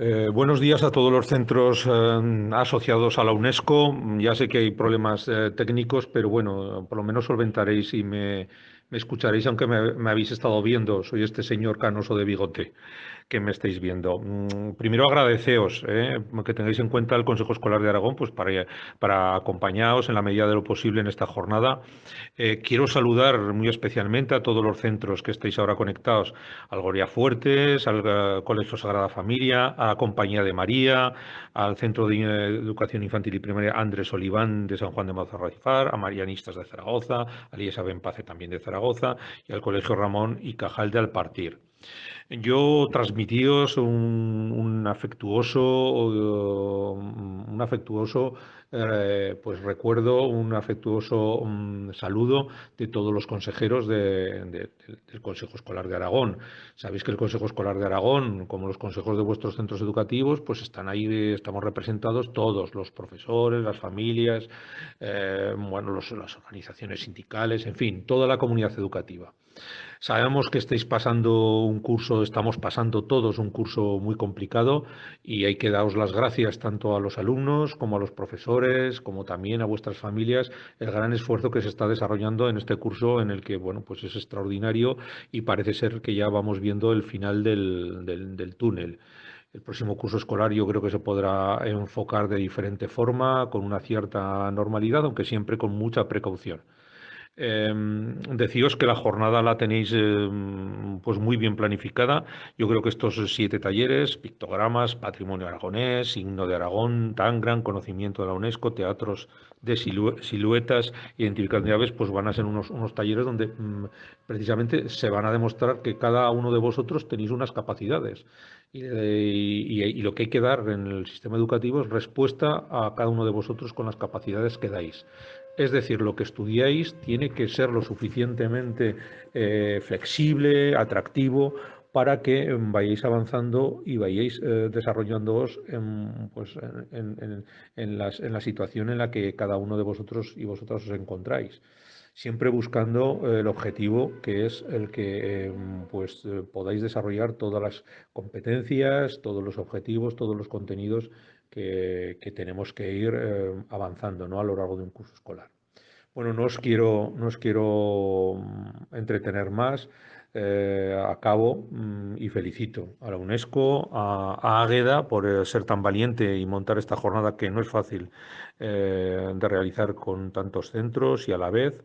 Eh, buenos días a todos los centros eh, asociados a la UNESCO. Ya sé que hay problemas eh, técnicos, pero bueno, por lo menos solventaréis y me, escucharéis, aunque me, habéis estado viendo. Soy este señor canoso de bigote que me estáis viendo. Mm, primero agradeceos eh, que tengáis en cuenta el Consejo Escolar de Aragón pues para, acompañaros en la medida de lo posible en esta jornada. Eh, quiero saludar muy especialmente a todos los centros que estáis ahora conectados, al Goria Fuertes, al eh, Colegio Sagrada Familia, a la Compañía de María, al Centro de Educación Infantil y Primaria Andrés Oliván de San Juan de Mazarrafar, a Marianistas de Zaragoza, a Liesa Benpace también de Zaragoza y al Colegio Ramón y Cajal de Alpartir. Yo transmitíos un, un afectuoso, un afectuoso eh, pues recuerdo, un afectuoso um, saludo de todos los consejeros de, de, del Consejo Escolar de Aragón. Sabéis que el Consejo Escolar de Aragón, como los consejos de vuestros centros educativos, pues están ahí, estamos representados todos, los profesores, las familias, eh, bueno, los, las organizaciones sindicales, en fin, toda la comunidad educativa. Sabemos que estáis pasando un curso, estamos pasando todos un curso muy complicado y hay que daros las gracias tanto a los alumnos como a los profesores, como también a vuestras familias, el gran esfuerzo que se está desarrollando en este curso en el que, bueno, pues es extraordinario y parece ser que ya vamos viendo el final del, del, túnel. El próximo curso escolar yo creo que se podrá enfocar de diferente forma, con una cierta normalidad, aunque siempre con mucha precaución. Eh, decíos que la jornada la tenéis eh, pues muy bien planificada. Yo creo que estos siete talleres, pictogramas, patrimonio aragonés, signo de Aragón, tan gran conocimiento de la UNESCO, teatros de silu siluetas, identificación de aves, pues van a ser unos, unos talleres donde mm, precisamente se van a demostrar que cada uno de vosotros tenéis unas capacidades. Y, y, y, lo que hay que dar en el sistema educativo es respuesta a cada uno de vosotros con las capacidades que dais. Es decir, lo que estudiáis tiene que ser lo suficientemente eh, flexible, atractivo, para que vayáis avanzando y vayáis eh, desarrollándoos en, pues, en, las, en la situación en la que cada uno de vosotros y vosotras os encontráis siempre buscando el objetivo que es el que eh, pues, podáis desarrollar todas las competencias, todos los objetivos, todos los contenidos que, que tenemos que ir eh, avanzando ¿no? a lo largo de un curso escolar. Bueno, no os quiero, no os quiero mm, entretener más. Eh, acabo mmm, y felicito a la UNESCO, a, a Águeda por eh, ser tan valiente y montar esta jornada que no es fácil eh, de realizar con tantos centros y a la vez.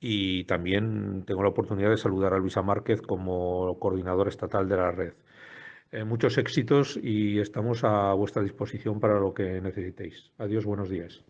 Y también tengo la oportunidad de saludar a Luisa Márquez como coordinadora estatal de la red. Eh, muchos éxitos y estamos a vuestra disposición para lo que necesitéis. Adiós, buenos días.